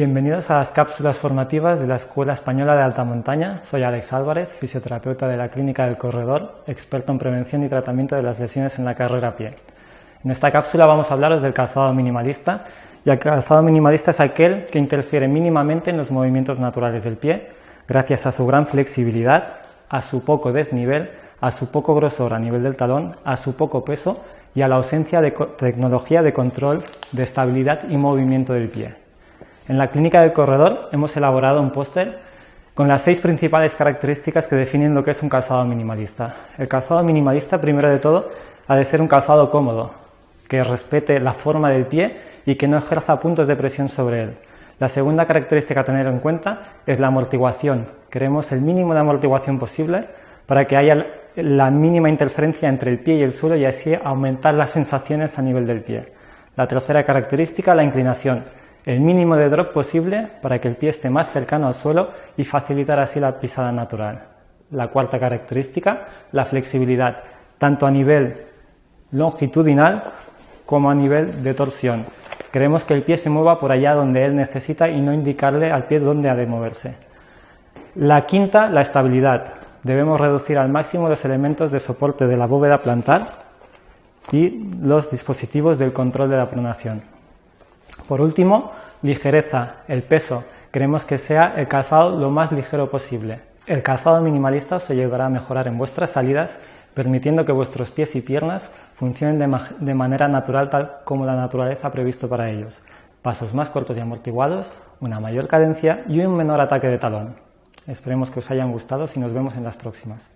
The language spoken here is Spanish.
Bienvenidos a las cápsulas formativas de la Escuela Española de Alta Montaña. Soy Alex Álvarez, fisioterapeuta de la Clínica del Corredor, experto en prevención y tratamiento de las lesiones en la carrera a pie. En esta cápsula vamos a hablaros del calzado minimalista, y el calzado minimalista es aquel que interfiere mínimamente en los movimientos naturales del pie, gracias a su gran flexibilidad, a su poco desnivel, a su poco grosor a nivel del talón, a su poco peso y a la ausencia de tecnología de control de estabilidad y movimiento del pie. En la clínica del corredor hemos elaborado un póster con las seis principales características que definen lo que es un calzado minimalista. El calzado minimalista, primero de todo, ha de ser un calzado cómodo, que respete la forma del pie y que no ejerza puntos de presión sobre él. La segunda característica a tener en cuenta es la amortiguación. Queremos el mínimo de amortiguación posible para que haya la mínima interferencia entre el pie y el suelo y así aumentar las sensaciones a nivel del pie. La tercera característica, la inclinación el mínimo de drop posible para que el pie esté más cercano al suelo y facilitar así la pisada natural. La cuarta característica, la flexibilidad, tanto a nivel longitudinal como a nivel de torsión. Queremos que el pie se mueva por allá donde él necesita y no indicarle al pie dónde ha de moverse. La quinta, la estabilidad. Debemos reducir al máximo los elementos de soporte de la bóveda plantar y los dispositivos del control de la pronación. Por último, ligereza, el peso. Queremos que sea el calzado lo más ligero posible. El calzado minimalista os ayudará a mejorar en vuestras salidas, permitiendo que vuestros pies y piernas funcionen de, manera natural tal como la naturaleza ha previsto para ellos. Pasos más cortos y amortiguados, una mayor cadencia y un menor ataque de talón. Esperemos que os hayan gustado y nos vemos en las próximas.